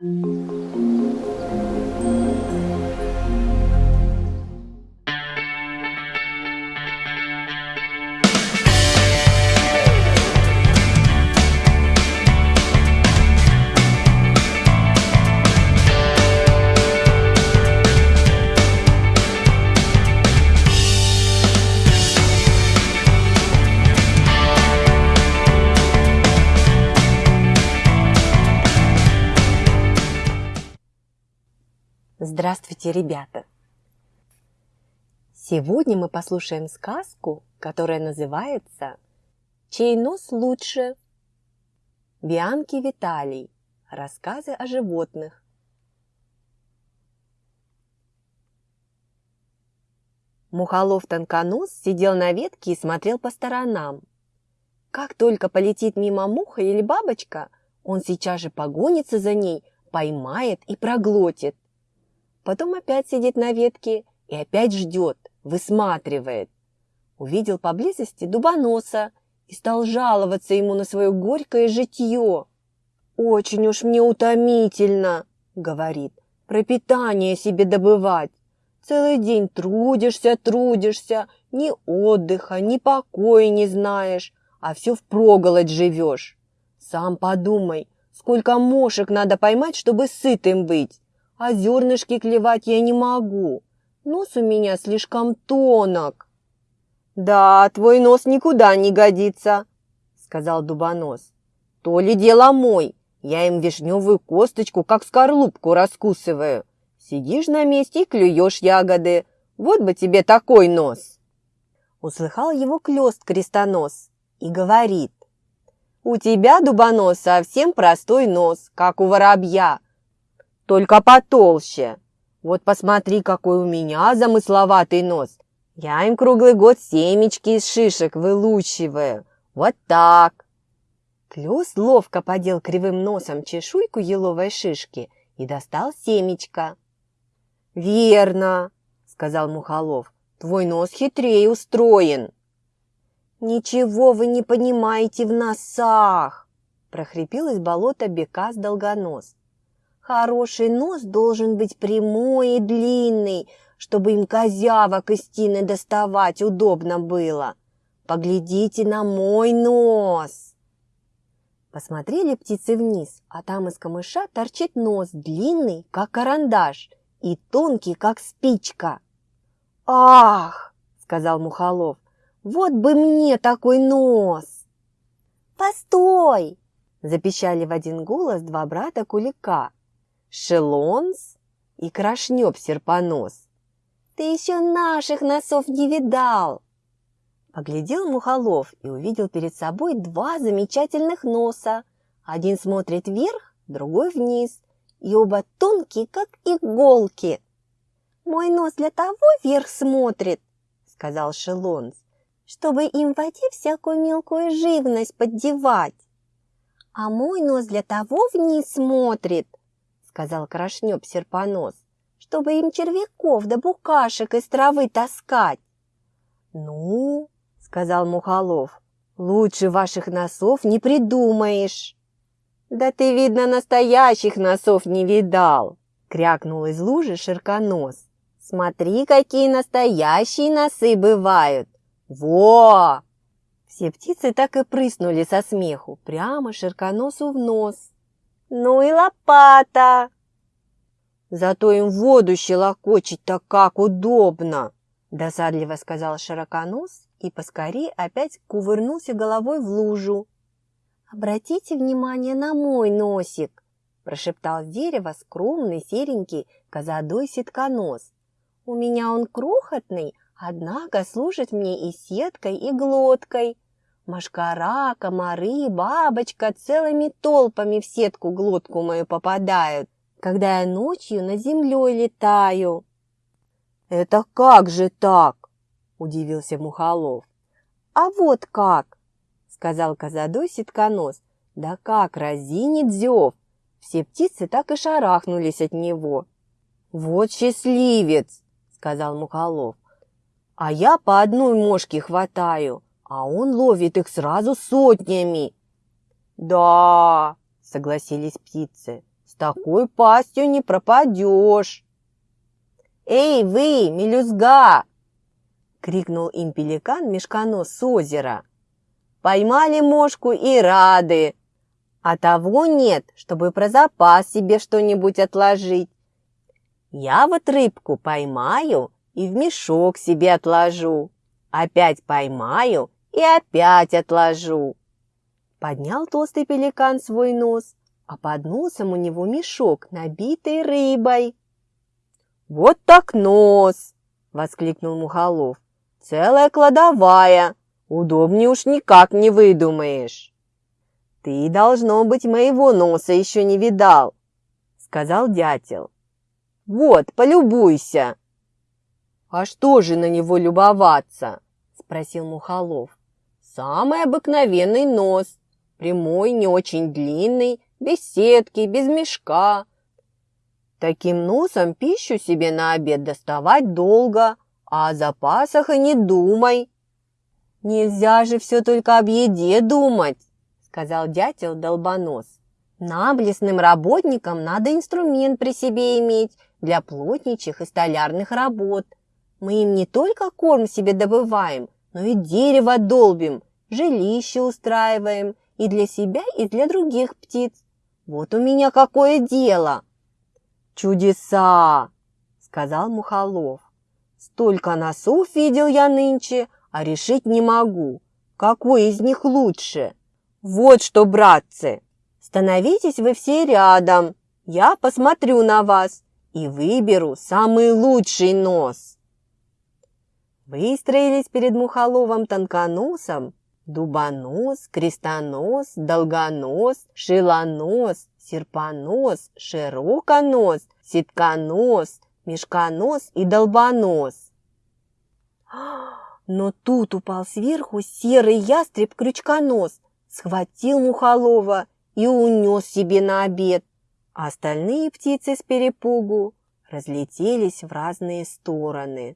Thank mm -hmm. you. Здравствуйте, ребята! Сегодня мы послушаем сказку, которая называется «Чей нос лучше?» Бианки Виталий. Рассказы о животных. Мухолов-тонконос сидел на ветке и смотрел по сторонам. Как только полетит мимо муха или бабочка, он сейчас же погонится за ней, поймает и проглотит. Потом опять сидит на ветке и опять ждет, высматривает. Увидел поблизости дубоноса и стал жаловаться ему на свое горькое житье. «Очень уж мне утомительно», — говорит, — «пропитание себе добывать. Целый день трудишься, трудишься, ни отдыха, ни покоя не знаешь, а все впроголодь живешь. Сам подумай, сколько мошек надо поймать, чтобы сытым быть а зернышки клевать я не могу. Нос у меня слишком тонок. Да, твой нос никуда не годится, сказал Дубонос. То ли дело мой, я им вишневую косточку, как скорлупку, раскусываю. Сидишь на месте и клюешь ягоды. Вот бы тебе такой нос. Услыхал его клёст крестонос и говорит. У тебя, Дубонос, совсем простой нос, как у воробья, только потолще. Вот посмотри, какой у меня замысловатый нос. Я им круглый год семечки из шишек вылучиваю. Вот так. Клёс ловко подел кривым носом чешуйку еловой шишки и достал семечко. «Верно», — сказал Мухолов, — «твой нос хитрее устроен». «Ничего вы не понимаете в носах!» – прохрипел из болота бекас долгонос. Хороший нос должен быть прямой и длинный, чтобы им козявок из тины доставать удобно было. Поглядите на мой нос!» Посмотрели птицы вниз, а там из камыша торчит нос, длинный, как карандаш, и тонкий, как спичка. «Ах!» — сказал Мухолов. «Вот бы мне такой нос!» «Постой!» — запищали в один голос два брата Кулика. Шелонс и Крашнёб Серпонос. Ты еще наших носов не видал!» Поглядел Мухолов и увидел перед собой два замечательных носа. Один смотрит вверх, другой вниз, и оба тонкие, как иголки. «Мой нос для того вверх смотрит», — сказал Шелонс, «чтобы им в воде всякую мелкую живность поддевать. А мой нос для того вниз смотрит, сказал Крашнёб Серпонос, чтобы им червяков да букашек из травы таскать. Ну, сказал Мухолов, лучше ваших носов не придумаешь. Да ты, видно, настоящих носов не видал, крякнул из лужи Ширконос. Смотри, какие настоящие носы бывают. Во! Все птицы так и прыснули со смеху, прямо Ширконосу в нос. Ну и лопата. Зато им воду щелокочить-то как удобно, досадливо сказал Широконос и поскорее опять кувырнулся головой в лужу. «Обратите внимание на мой носик!» – прошептал с дерева скромный серенький козадой ситконос. «У меня он крохотный, однако служит мне и сеткой, и глоткой. Машкара, комары, бабочка целыми толпами в сетку глотку мою попадают, когда я ночью над землей летаю. «Это как же так?» – удивился Мухолов. «А вот как!» – сказал козадой ситконос. «Да как разинит зев!» Все птицы так и шарахнулись от него. «Вот счастливец!» – сказал Мухолов. «А я по одной мошке хватаю, а он ловит их сразу сотнями. Да, согласились птицы, с такой пастью не пропадешь. «Эй, вы, мелюзга!» — крикнул им пеликан-мешконос с озера. «Поймали мошку и рады, а того нет, чтобы про запас себе что-нибудь отложить. Я вот рыбку поймаю и в мешок себе отложу, опять поймаю и опять отложу». Поднял толстый пеликан свой нос, а под носом у него мешок, набитый рыбой. «Вот так нос!» — воскликнул Мухолов. «Целая кладовая! Удобнее уж никак не выдумаешь!» «Ты, должно быть, моего носа еще не видал!» — сказал дятел. «Вот, полюбуйся!» «А что же на него любоваться?» — спросил Мухолов. «Самый обыкновенный нос, прямой, не очень длинный, без сетки, без мешка, Таким носом пищу себе на обед доставать долго, а о запасах и не думай. Нельзя же все только об еде думать, сказал дятел долбонос. Нам, лесным работникам, надо инструмент при себе иметь для плотничих и столярных работ. Мы им не только корм себе добываем, но и дерево долбим, жилище устраиваем и для себя, и для других птиц. Вот у меня какое дело!» «Чудеса!» — сказал Мухолов. «Столько носов видел я нынче, а решить не могу, какой из них лучше. Вот что, братцы, становитесь вы все рядом, я посмотрю на вас и выберу самый лучший нос». Выстроились перед Мухоловым тонконосом дубонос, крестонос, долгонос, шилонос, серпонос, широконос, ситконос, мешконос и долбонос. Но тут упал сверху серый ястреб-крючконос, схватил Мухолова и унес себе на обед. А остальные птицы с перепугу разлетелись в разные стороны.